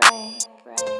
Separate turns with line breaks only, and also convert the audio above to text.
pray, pray.